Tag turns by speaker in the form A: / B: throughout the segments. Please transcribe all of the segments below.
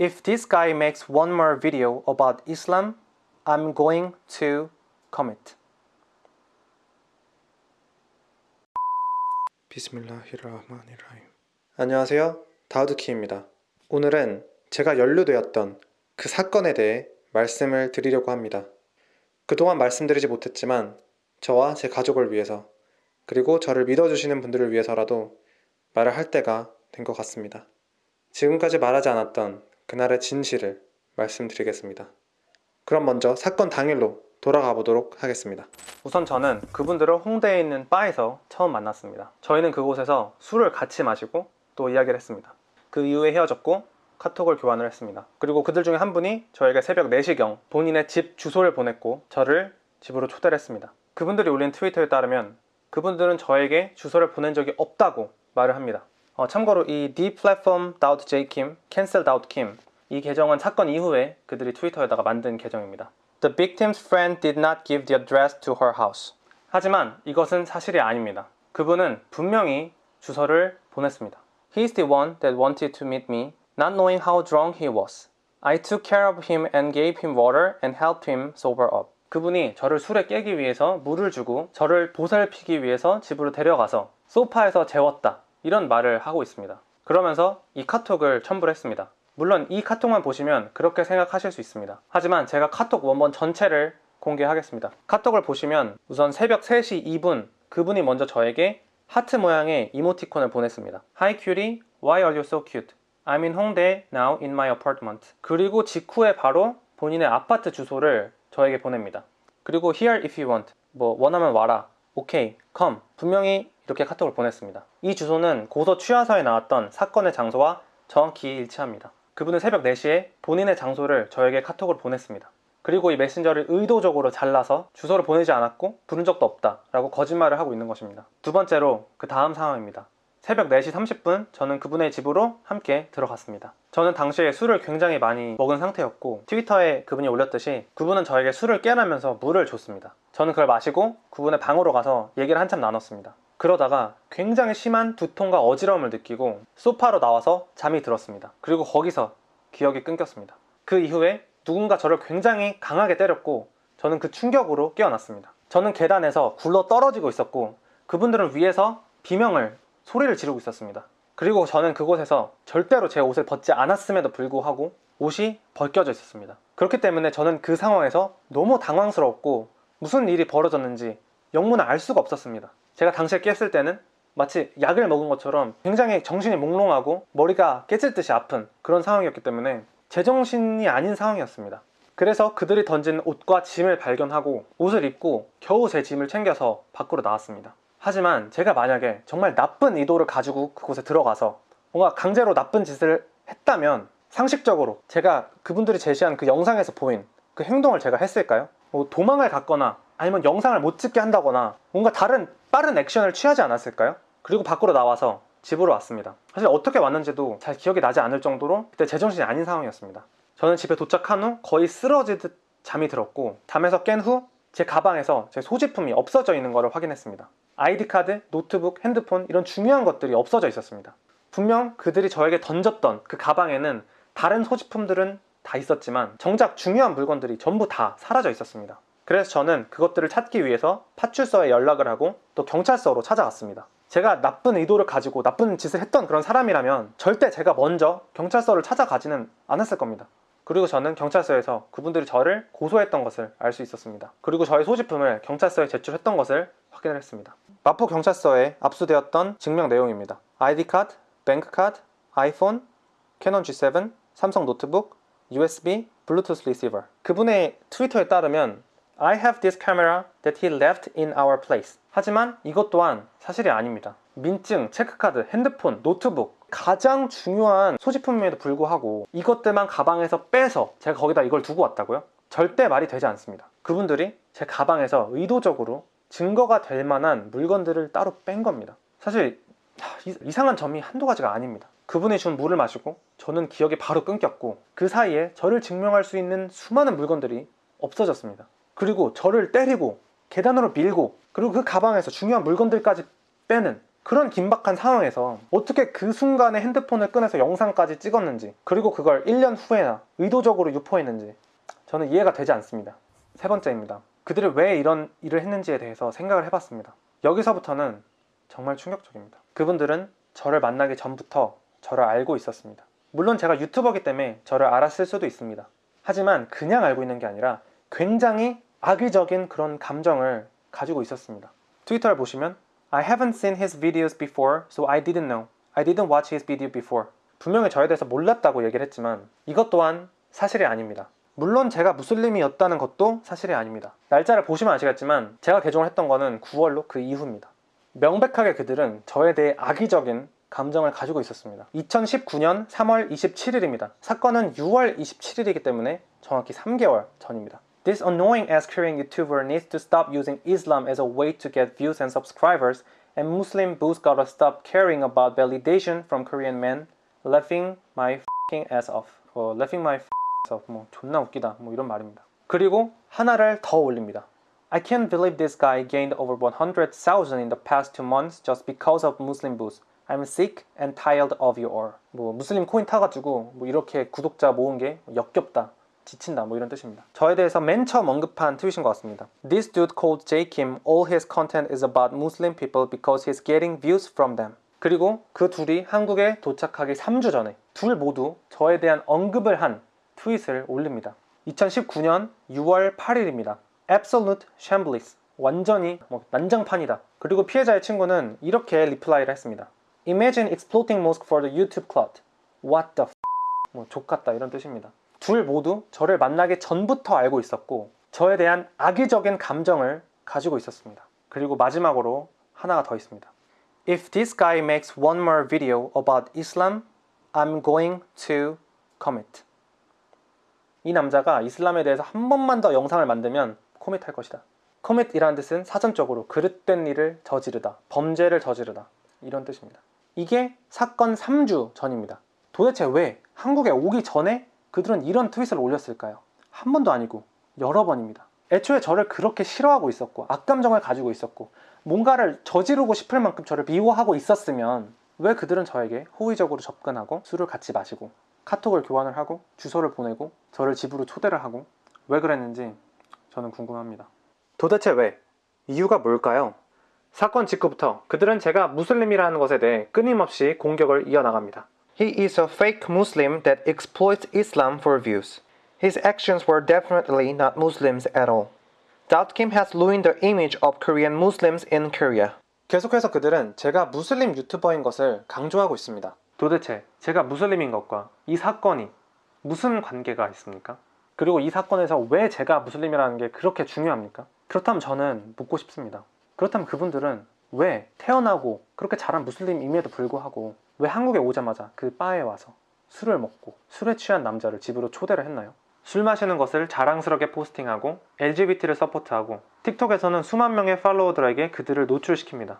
A: If this guy makes one more video about Islam, I'm going to commit. 비스밀라히르라흐마니르라힘. 안녕하세요. 다우드키입니다. 오늘은 제가 연루되었던 그 사건에 대해 말씀을 드리려고 합니다. 그동안 말씀드리지 못했지만 저와 제 가족을 위해서 그리고 저를 믿어주시는 분들을 위해서라도 말을 할 때가 된 것 같습니다. 지금까지 말하지 않았던 그날의 진실을 말씀드리겠습니다. 그럼 먼저 사건 당일로 돌아가 보도록 하겠습니다. 우선 저는 그분들을 홍대에 있는 바에서 처음 만났습니다. 저희는 그곳에서 술을 같이 마시고 또 이야기를 했습니다. 그 이후에 헤어졌고 카톡을 교환을 했습니다. 그리고 그들 중에 한 분이 저에게 새벽 4시경 본인의 집 주소를 보냈고 저를 집으로 초대를 했습니다. 그분들이 올린 트위터에 따르면 그분들은 저에게 주소를 보낸 적이 없다고 말을 합니다. 어, 참고로 이 deplatform.jkim, cancel.kim 이 계정은 사건 이후에 그들이 트위터에다가 만든 계정입니다. The victim's friend did not give the address to her house. 하지만 이것은 사실이 아닙니다. 그분은 분명히 주소를 보냈습니다. He's the one that wanted to meet me, not knowing how drunk he was. I took care of him and gave him water and helped him sober up. 그분이 저를 술에 깨기 위해서 물을 주고 저를 보살피기 위해서 집으로 데려가서 소파에서 재웠다. 이런 말을 하고 있습니다. 그러면서 이 카톡을 첨부를 했습니다. 물론 이 카톡만 보시면 그렇게 생각하실 수 있습니다. 하지만 제가 카톡 원본 전체를 공개하겠습니다. 카톡을 보시면 우선 새벽 3시 2분 그분이 먼저 저에게 하트 모양의 이모티콘을 보냈습니다. Hi cutie, why are you so cute? I'm in Hongdae now in my apartment. 그리고 직후에 바로 본인의 아파트 주소를 저에게 보냅니다. 그리고 here if you want. 뭐 원하면 와라. 오케이, come. 분명히 이렇게 카톡을 보냈습니다. 이 주소는 고소 취하서에 나왔던 사건의 장소와 정확히 일치합니다. 그분은 새벽 4시에 본인의 장소를 저에게 카톡을 보냈습니다. 그리고 이 메신저를 의도적으로 잘라서 주소를 보내지 않았고 부른 적도 없다 라고 거짓말을 하고 있는 것입니다. 두 번째로 그 다음 상황입니다. 새벽 4시 30분 저는 그분의 집으로 함께 들어갔습니다. 저는 당시에 술을 굉장히 많이 먹은 상태였고 트위터에 그분이 올렸듯이 그분은 저에게 술을 깨라면서 물을 줬습니다. 저는 그걸 마시고 그분의 방으로 가서 얘기를 한참 나눴습니다. 그러다가 굉장히 심한 두통과 어지러움을 느끼고 소파로 나와서 잠이 들었습니다. 그리고 거기서 기억이 끊겼습니다. 그 이후에 누군가 저를 굉장히 강하게 때렸고 저는 그 충격으로 깨어났습니다. 저는 계단에서 굴러 떨어지고 있었고 그분들은 위에서 비명을 소리를 지르고 있었습니다. 그리고 저는 그곳에서 절대로 제 옷을 벗지 않았음에도 불구하고 옷이 벗겨져 있었습니다. 그렇기 때문에 저는 그 상황에서 너무 당황스러웠고 무슨 일이 벌어졌는지 영문을 알 수가 없었습니다. 제가 당시에 깼을 때는 마치 약을 먹은 것처럼 굉장히 정신이 몽롱하고 머리가 깨질 듯이 아픈 그런 상황이었기 때문에 제정신이 아닌 상황이었습니다. 그래서 그들이 던진 옷과 짐을 발견하고 옷을 입고 겨우 제 짐을 챙겨서 밖으로 나왔습니다. 하지만 제가 만약에 정말 나쁜 의도를 가지고 그곳에 들어가서 뭔가 강제로 나쁜 짓을 했다면 상식적으로 제가 그분들이 제시한 그 영상에서 보인 그 행동을 제가 했을까요? 뭐 도망을 갔거나 아니면 영상을 못 찍게 한다거나 뭔가 다른 빠른 액션을 취하지 않았을까요? 그리고 밖으로 나와서 집으로 왔습니다. 사실 어떻게 왔는지도 잘 기억이 나지 않을 정도로 그때 제정신이 아닌 상황이었습니다. 저는 집에 도착한 후 거의 쓰러지듯 잠이 들었고 잠에서 깬 후 제 가방에서 제 소지품이 없어져 있는 것을 확인했습니다. 아이디 카드, 노트북, 핸드폰 이런 중요한 것들이 없어져 있었습니다. 분명 그들이 저에게 던졌던 그 가방에는 다른 소지품들은 다 있었지만 정작 중요한 물건들이 전부 다 사라져 있었습니다. 그래서 저는 그것들을 찾기 위해서 파출소에 연락을 하고 또 경찰서로 찾아갔습니다. 제가 나쁜 의도를 가지고 나쁜 짓을 했던 그런 사람이라면 절대 제가 먼저 경찰서를 찾아가지는 않았을 겁니다. 그리고 저는 경찰서에서 그분들이 저를 고소했던 것을 알 수 있었습니다. 그리고 저의 소지품을 경찰서에 제출했던 것을 확인을 했습니다. 마포 경찰서에 압수되었던 증명 내용입니다. ID card, bank card, 아이폰, 캐논 G7, 삼성 노트북, USB, 블루투스 리시버 그분의 트위터에 따르면 I have this camera that he left in our place 하지만 이것 또한 사실이 아닙니다. 민증, 체크카드, 핸드폰, 노트북 가장 중요한 소지품임에도 불구하고 이것들만 가방에서 빼서 제가 거기다 이걸 두고 왔다고요? 절대 말이 되지 않습니다. 그분들이 제 가방에서 의도적으로 증거가 될 만한 물건들을 따로 뺀 겁니다. 사실 이상한 점이 한두 가지가 아닙니다. 그분이 준 물을 마시고 저는 기억이 바로 끊겼고 그 사이에 저를 증명할 수 있는 수많은 물건들이 없어졌습니다. 그리고 저를 때리고 계단으로 밀고 그리고 그 가방에서 중요한 물건들까지 빼는 그런 긴박한 상황에서 어떻게 그 순간에 핸드폰을 꺼내서 영상까지 찍었는지 그리고 그걸 1년 후에나 의도적으로 유포했는지 저는 이해가 되지 않습니다. 세 번째입니다. 그들이 왜 이런 일을 했는지에 대해서 생각을 해봤습니다. 여기서부터는 정말 충격적입니다. 그분들은 저를 만나기 전부터 저를 알고 있었습니다. 물론 제가 유튜버기 때문에 저를 알았을 수도 있습니다. 하지만 그냥 알고 있는 게 아니라 굉장히 악의적인 그런 감정을 가지고 있었습니다. 트위터를 보시면 I haven't seen his videos before, so I didn't know. I didn't watch his video before. 분명히 저에 대해서 몰랐다고 얘기를 했지만 이것 또한 사실이 아닙니다. 물론 제가 무슬림이었다는 것도 사실이 아닙니다. 날짜를 보시면 아시겠지만 제가 개종을 했던 거는 9월로 그 이후입니다. 명백하게 그들은 저에 대해 악의적인 감정을 가지고 있었습니다. 2019년 3월 27일입니다. 사건은 6월 27일이기 때문에 정확히 3개월 전입니다. This annoying ass Korean YouTuber needs to stop using Islam as a way to get views and subscribers, and Muslim boos gotta stop caring about validation from Korean men, laughing my fing ass off. 어, laughing my ass off. 뭐 존나 웃기다. 뭐 이런 말입니다. 그리고 하나를 더 올립니다. I can't believe this guy gained over 100,000 in the past two months just because of Muslim boost. I'm sick and tired of you all. 뭐 무슬림 코인 타가지고 뭐 이렇게 구독자 모은 게 역겹다. 지친다 뭐 이런 뜻입니다. 저에 대해서 맨 처음 언급한 트윗인 것 같습니다. This dude called J Kim. All his content is about Muslim people because he's getting views from them. 그리고 그 둘이 한국에 도착하기 3주 전에 둘 모두 저에 대한 언급을 한 트윗을 올립니다. 2019년 6월 8일입니다. Absolute shambles. 완전히 뭐 난장판이다. 그리고 피해자의 친구는 이렇게 reply를 했습니다. Imagine exploiting mosque for the YouTube clout. What the f? 뭐 좆같다 이런 뜻입니다. 둘 모두 저를 만나기 전부터 알고 있었고 저에 대한 악의적인 감정을 가지고 있었습니다. 그리고 마지막으로 하나가 더 있습니다. If this guy makes one more video about Islam, I'm going to commit. 이 남자가 이슬람에 대해서 한 번만 더 영상을 만들면 코밋할 것이다. 코밋이라는 뜻은 사전적으로 그릇된 일을 저지르다, 범죄를 저지르다 이런 뜻입니다. 이게 사건 3주 전입니다. 도대체 왜 한국에 오기 전에 그들은 이런 트윗을 올렸을까요? 한 번도 아니고 여러 번입니다. 애초에 저를 그렇게 싫어하고 있었고 악감정을 가지고 있었고 뭔가를 저지르고 싶을 만큼 저를 미워하고 있었으면 왜 그들은 저에게 호의적으로 접근하고 술을 같이 마시고 카톡을 교환을 하고 주소를 보내고 저를 집으로 초대를 하고 왜 그랬는지 저는 궁금합니다. 도대체 왜? 이유가 뭘까요? 사건 직후부터 그들은 제가 무슬림이라는 것에 대해 끊임없이 공격을 이어나갑니다. He is a fake Muslim that exploits Islam for views. His actions were definitely not Muslims at all. Daud Kim has ruined the image of Korean Muslims in Korea. 계속해서 그들은 제가 무슬림 유튜버인 것을 강조하고 있습니다. 도대체 제가 무슬림인 것과 이 사건이 무슨 관계가 있습니까? 그리고 이 사건에서 왜 제가 무슬림이라는 게 그렇게 중요합니까? 그렇다면 저는 묻고 싶습니다. 그렇다면 그분들은 왜 태어나고 그렇게 자란 무슬림임에도 불구하고 왜 한국에 오자마자 그 바에 와서 술을 먹고 술에 취한 남자를 집으로 초대를 했나요? 술 마시는 것을 자랑스럽게 포스팅하고 LGBT를 support하고 틱톡에서는 수만 명의 팔로워들에게 그들을 노출시킵니다.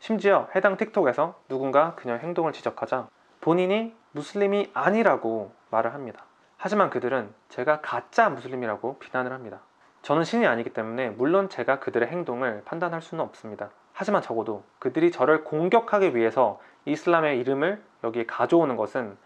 A: 심지어 해당 틱톡에서 누군가 그녀의 행동을 지적하자 본인이 무슬림이 아니라고 말을 합니다. 하지만 그들은 제가 가짜 무슬림이라고 비난을 합니다. 저는 신이 아니기 때문에 물론 제가 그들의 행동을 판단할 수는 없습니다. 하지만 적어도 그들이 저를 공격하기 위해서 이슬람의 이름을 여기에 가져오는 것은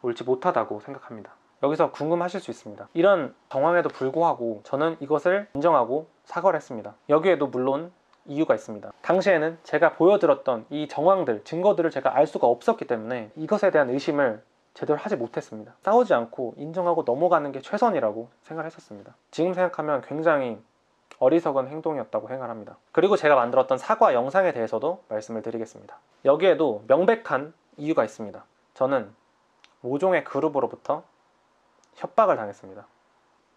A: 옳지 못하다고 생각합니다. 여기서 궁금하실 수 있습니다. 이런 정황에도 불구하고 저는 이것을 인정하고 사과를 했습니다. 여기에도 물론 이유가 있습니다. 당시에는 제가 보여드렸던 이 정황들, 증거들을 제가 알 수가 없었기 때문에 이것에 대한 의심을 제대로 하지 못했습니다. 싸우지 않고 인정하고 넘어가는 게 최선이라고 생각했었습니다. 지금 생각하면 굉장히 어리석은 행동이었다고 생각합니다. 그리고 제가 만들었던 사과 영상에 대해서도 말씀을 드리겠습니다. 여기에도 명백한 이유가 있습니다. 저는 모종의 그룹으로부터 협박을 당했습니다.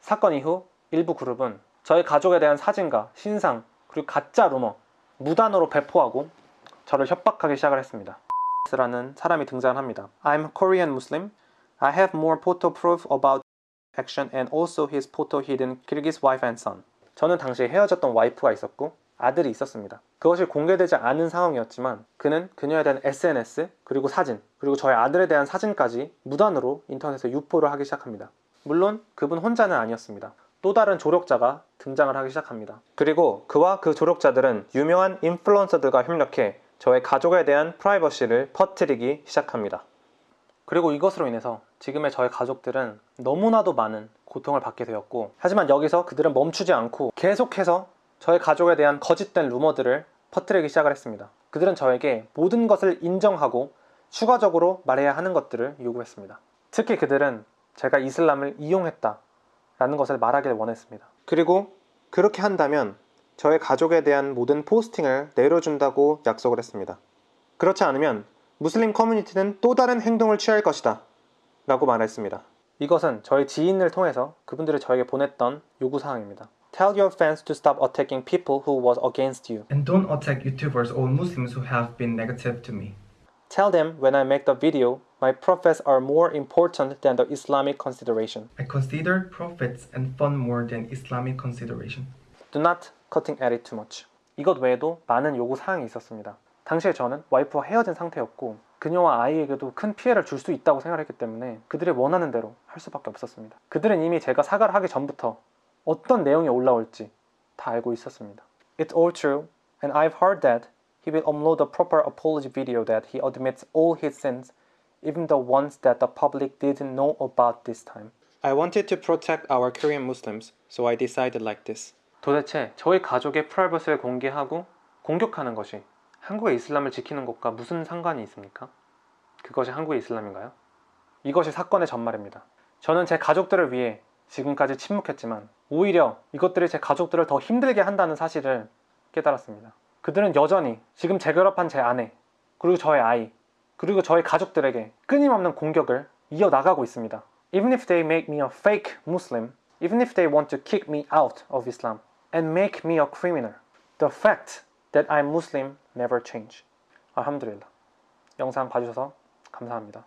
A: 사건 이후 일부 그룹은 저희 가족에 대한 사진과 신상 그리고 가짜 루머 무단으로 배포하고 저를 협박하기 시작을 했습니다. 라는 사람이 등장합니다. I'm Korean Muslim. I have more photo proof about action and also his photo hidden Kyrgyz wife and son. 저는 당시 헤어졌던 와이프가 있었고 아들이 있었습니다. 그것이 공개되지 않은 상황이었지만 그는 그녀에 대한 SNS 그리고 사진 그리고 저희 아들에 대한 사진까지 무단으로 인터넷에 유포를 하기 시작합니다. 물론 그분 혼자는 아니었습니다. 또 다른 조력자가 등장을 하기 시작합니다. 그리고 그와 그 조력자들은 유명한 인플루언서들과 협력해 저의 가족에 대한 프라이버시를 퍼뜨리기 시작합니다. 그리고 이것으로 인해서 지금의 저의 가족들은 너무나도 많은 고통을 받게 되었고 하지만 여기서 그들은 멈추지 않고 계속해서 저의 가족에 대한 거짓된 루머들을 퍼뜨리기 시작을 했습니다. 그들은 저에게 모든 것을 인정하고 추가적으로 말해야 하는 것들을 요구했습니다. 특히 그들은 제가 이슬람을 이용했다 라는 것을 말하길 원했습니다. 그리고 그렇게 한다면 저의 가족에 대한 모든 포스팅을 내려준다고 약속을 했습니다. 그렇지 않으면 무슬림 커뮤니티는 또 다른 행동을 취할 것이다 라고 말했습니다. 이것은 저희 지인을 통해서 그분들이 저에게 보냈던 요구사항입니다. Tell your fans to stop attacking people who was against you.
B: And don't attack YouTubers or Muslims who have been negative to me.
A: Tell them when I make the video, my prophets are more important than the Islamic consideration.
B: I consider profits and fun more than Islamic consideration.
A: Do not cutting at it too much. 이것 외에도 많은 요구 사항이 있었습니다. 당시에 저는 와이프와 헤어진 상태였고 그녀와 아이에게도 큰 피해를 줄 수 있다고 생각했기 때문에 그들이 원하는 대로 할 수밖에 없었습니다. 그들은 이미 제가 사과를 하기 전부터 어떤 내용이 올라올지 다 알고 있었습니다. It's all true, and I've heard that he will upload a proper apology video that he admits all his sins, even the ones that the public didn't know about this time. I wanted to protect our Korean Muslims, so I decided like this. 도대체 저희 가족의 프라이버시를 공개하고 공격하는 것이 한국의 이슬람을 지키는 것과 무슨 상관이 있습니까? 그것이 한국의 이슬람인가요? 이것이 사건의 전말입니다. 저는 제 가족들을 위해 지금까지 침묵했지만 오히려 이것들이 제 가족들을 더 힘들게 한다는 사실을 깨달았습니다. 그들은 여전히 지금 재결합한 제 아내, 그리고 저의 아이, 그리고 저의 가족들에게 끊임없는 공격을 이어나가고 있습니다. Even if they make me a fake Muslim, even if they want to kick me out of Islam and make me a criminal, the fact that I'm Muslim never change. 알함드릴라. 영상 봐주셔서 감사합니다.